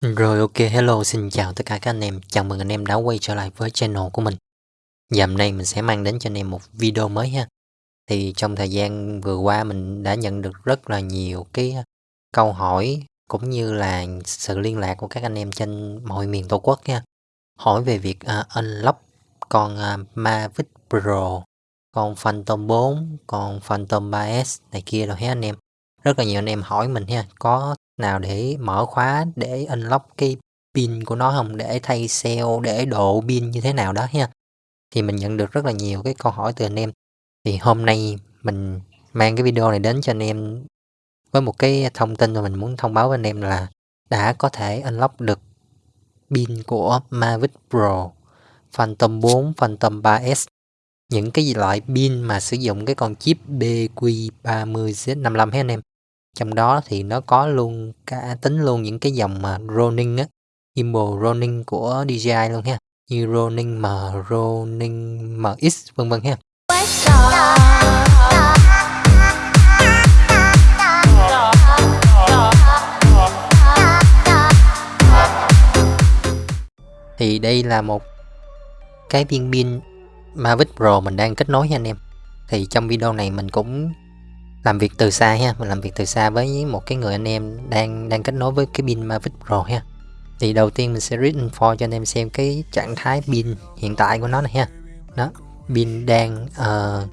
Rồi ok, hello, xin chào tất cả các anh em. Chào mừng anh em đã quay trở lại với channel của mình. Và hôm nay mình sẽ mang đến cho anh em một video mới ha. Thì trong thời gian vừa qua mình đã nhận được rất là nhiều cái ờ, câu hỏi cũng như là sự liên lạc của các anh em trên mọi miền Tổ quốc nha. Hỏi về việc uh, unlock con uh, Mavic Pro, con Phantom 4, con Phantom 3S này kia rồi hết anh em. Rất là nhiều anh em hỏi mình ha, có nào để mở khóa, để unlock cái pin của nó không? Để thay cell, để độ pin như thế nào đó ha. Thì mình nhận được rất là nhiều cái câu hỏi từ anh em. Thì hôm nay mình mang cái video này đến cho anh em với một cái thông tin mà mình muốn thông báo với anh em là đã có thể unlock được pin của Mavic Pro, Phantom 4 Phantom 3S những cái loại pin mà sử dụng cái con chip BQ30Z55 hết anh em? Trong đó thì nó có luôn cả à, tính luôn những cái dòng mà Ronin á gimbal Ronin của DJI luôn ha. Như Ronin M, Ronin MX vân vân ha. Thì đây là một cái viên pin Mavic Pro mình đang kết nối nha anh em. Thì trong video này mình cũng làm việc từ xa ha mình làm việc từ xa với một cái người anh em đang đang kết nối với cái pin Mavic Pro ha. Thì đầu tiên mình sẽ read info cho anh em xem cái trạng thái pin hiện tại của nó này ha. Đó pin đang uh,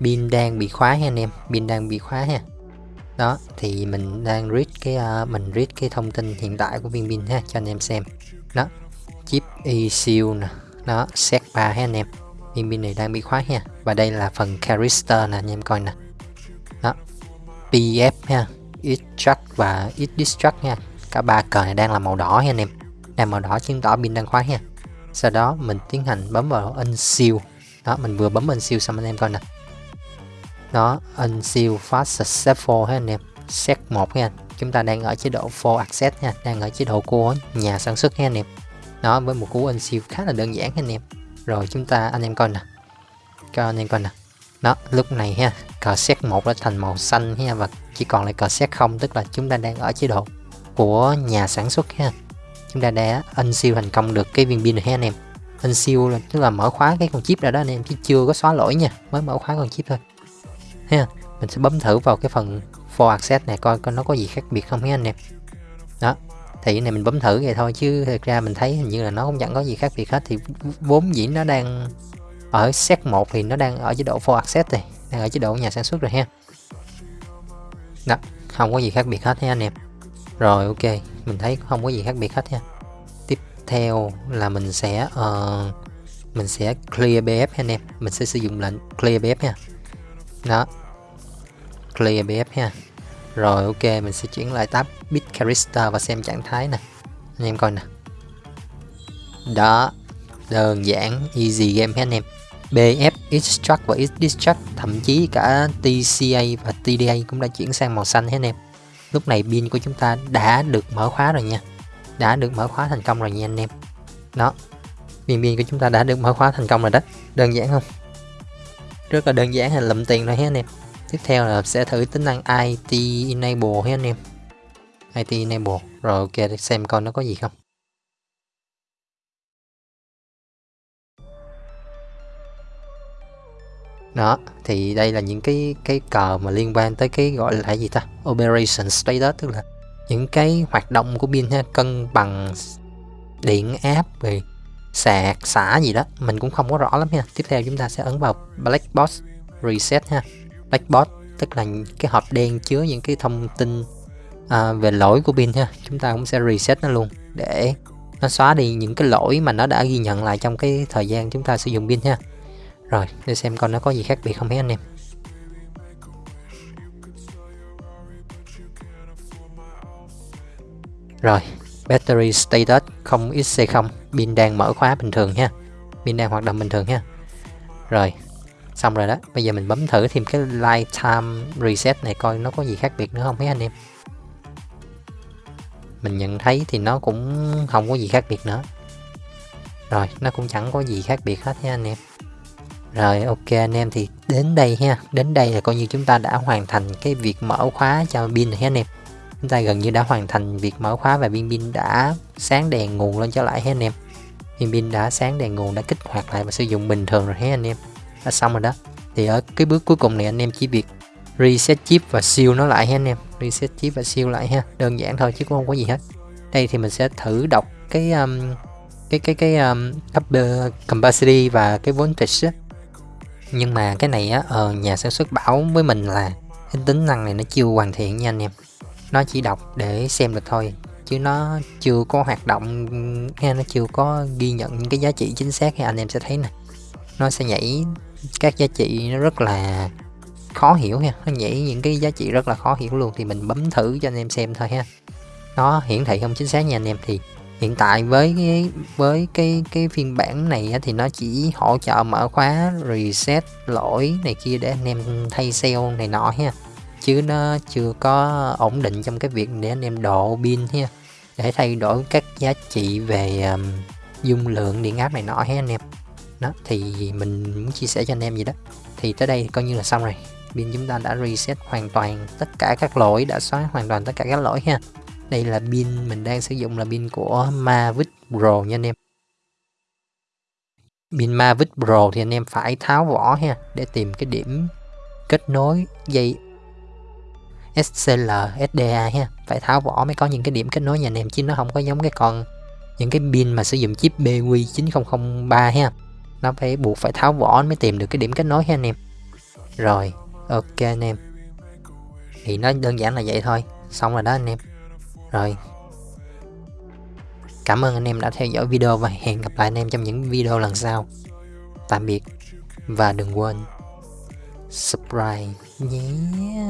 pin đang bị khóa ha anh em pin đang bị khóa ha. Đó thì mình đang read cái uh, mình read cái thông tin hiện tại của viên pin ha cho anh em xem. Đó chip ECU nè nó set 3 ha anh em. Viên pin này đang bị khóa ha và đây là phần character nè anh em coi nè. PF ha. Extract và extract nha. Cả ba cờ này đang là màu đỏ nha anh em. Đang màu đỏ chứng tỏ pin đang khóa nha. Sau đó mình tiến hành bấm vào unseal. Đó, mình vừa bấm unseal xong anh em coi nè. Đó, unseal fast successful ha anh em. Set 1 nha. Chúng ta đang ở chế độ full access nha. Đang ở chế độ của nhà sản xuất nha anh em. Đó, với một cú unseal khá là đơn giản anh em. Rồi chúng ta, anh em coi nè. Cho anh em coi nè đó, lúc này ha cờ xét 1 đã thành màu xanh ha, và chỉ còn lại cờ xét không, tức là chúng ta đang ở chế độ của nhà sản xuất ha. Chúng ta đã unseal thành công được cái viên pin này ha, anh em. Unseal là, tức là mở khóa cái con chip ra đó, anh em, chứ chưa có xóa lỗi nha, mới mở khóa con chip thôi. Ha, mình sẽ bấm thử vào cái phần for access này, coi coi nó có gì khác biệt không ha, anh em. Đó, thì cái này mình bấm thử vậy thôi, chứ thực ra mình thấy hình như là nó cũng chẳng có gì khác biệt hết, thì vốn dĩ nó đang ở set 1 thì nó đang ở chế độ for access rồi đang ở chế độ nhà sản xuất rồi ha. Đó không có gì khác biệt hết ha anh em. Rồi ok mình thấy không có gì khác biệt hết nha tiếp theo là mình sẽ uh, mình sẽ clear bf anh em. Mình sẽ sử dụng lệnh clear bf nha. Đó clear bf ha. Rồi ok mình sẽ chuyển lại tab bit character và xem trạng thái nè. Anh em coi nè. Đó đơn giản easy game hết anh em. BF, Extract và Extract thậm chí cả TCA và TDA cũng đã chuyển sang màu xanh hết anh em lúc này pin của chúng ta đã được mở khóa rồi nha. Đã được mở khóa thành công rồi nha anh em. Đó. Pin pin của chúng ta đã được mở khóa thành công rồi đó. Đơn giản không? Rất là đơn giản là lụm tiền rồi hết anh em. Tiếp theo là sẽ thử tính năng IT enable hết anh em. IT enable. Rồi ok xem coi nó có gì không. Đó thì đây là những cái cái cờ mà liên quan tới cái gọi là gì ta? Operation status tức là những cái hoạt động của pin ha cân bằng điện áp về sạc xả gì đó. Mình cũng không có rõ lắm nha. Tiếp theo chúng ta sẽ ấn vào black box reset ha. Black box tức là cái hộp đen chứa những cái thông tin à, về lỗi của pin ha. Chúng ta cũng sẽ reset nó luôn để nó xóa đi những cái lỗi mà nó đã ghi nhận lại trong cái thời gian chúng ta sử dụng pin ha rồi, để xem con nó có gì khác biệt không mấy anh em. Rồi, battery status 0xc0, pin đang mở khóa bình thường nha Pin đang hoạt động bình thường nha Rồi, xong rồi đó. Bây giờ mình bấm thử thêm cái lifetime reset này coi nó có gì khác biệt nữa không mấy anh em. Mình nhận thấy thì nó cũng không có gì khác biệt nữa. Rồi, nó cũng chẳng có gì khác biệt hết nha anh em. Rồi ok anh em thì đến đây ha. Đến đây là coi như chúng ta đã hoàn thành cái việc mở khóa cho pin này anh em. Chúng ta gần như đã hoàn thành việc mở khóa và viên pin đã sáng đèn nguồn lên trở lại hết anh em. Viên pin đã sáng đèn nguồn đã kích hoạt lại và sử dụng bình thường rồi ha anh em. Đã xong rồi đó. Thì ở cái bước cuối cùng này anh em chỉ việc reset chip và siêu nó lại ha anh em. Reset chip và siêu lại ha. Đơn giản thôi chứ cũng không có gì hết. Đây thì mình sẽ thử đọc cái um, cái cái cái um, upper capacity và cái voltage á nhưng mà cái này á ờ, nhà sản xuất bảo với mình là cái tính năng này nó chưa hoàn thiện nha anh em. Nó chỉ đọc để xem được thôi chứ nó chưa có hoạt động nghe nó chưa có ghi nhận những cái giá trị chính xác thì anh em sẽ thấy nè. Nó sẽ nhảy các giá trị nó rất là khó hiểu ha nó nhảy những cái giá trị rất là khó hiểu luôn thì mình bấm thử cho anh em xem thôi ha. Nó hiển thị không chính xác nha anh em thì hiện tại với cái với cái cái phiên bản này thì nó chỉ hỗ trợ mở khóa reset lỗi này kia để anh em thay sale này nọ ha. Chứ nó chưa có ổn định trong cái việc để anh em độ pin ha. Để thay đổi các giá trị về um, dung lượng điện áp này nọ ha anh em. Đó thì mình muốn chia sẻ cho anh em gì đó. Thì tới đây coi như là xong rồi. Pin chúng ta đã reset hoàn toàn tất cả các lỗi đã xóa hoàn toàn tất cả các lỗi ha đây là pin, mình đang sử dụng là pin của Mavic Pro nha anh em. Pin Mavic Pro thì anh em phải tháo vỏ ha, để tìm cái điểm kết nối dây SCL SDA ha. Phải tháo vỏ mới có những cái điểm kết nối nha anh em, chứ nó không có giống cái con, những cái pin mà sử dụng chip BQ9003 ha. Nó phải buộc phải tháo vỏ mới tìm được cái điểm kết nối ha anh em. Rồi, ok anh em. Thì nó đơn giản là vậy thôi, xong rồi đó anh em rồi. Cảm ơn anh em đã theo dõi video và hẹn gặp lại anh em trong những video lần sau. Tạm biệt và đừng quên subscribe nhé.